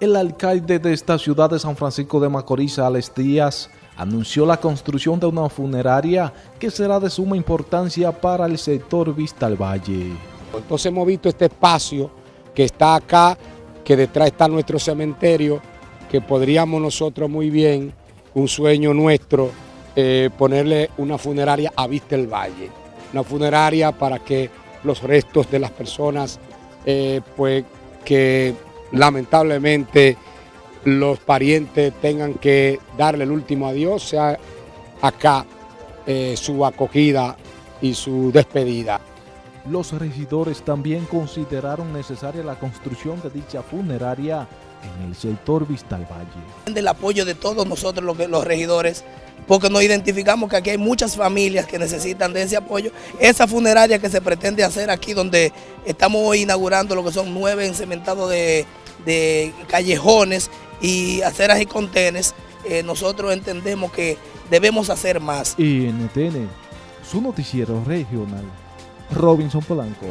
El alcalde de esta ciudad de San Francisco de Macorís, Alex Díaz, anunció la construcción de una funeraria que será de suma importancia para el sector Vista al Valle. Entonces hemos visto este espacio que está acá, que detrás está nuestro cementerio, que podríamos nosotros muy bien, un sueño nuestro, eh, ponerle una funeraria a Vista el Valle. Una funeraria para que los restos de las personas eh, pues, que lamentablemente los parientes tengan que darle el último adiós, sea acá eh, su acogida y su despedida. Los regidores también consideraron necesaria la construcción de dicha funeraria en el sector Vista al Valle. Del apoyo de todos nosotros los, los regidores, porque nos identificamos que aquí hay muchas familias que necesitan de ese apoyo. Esa funeraria que se pretende hacer aquí, donde estamos hoy inaugurando lo que son nueve encementados de, de callejones y aceras y contenes, eh, nosotros entendemos que debemos hacer más. NTN, su noticiero regional, Robinson Polanco.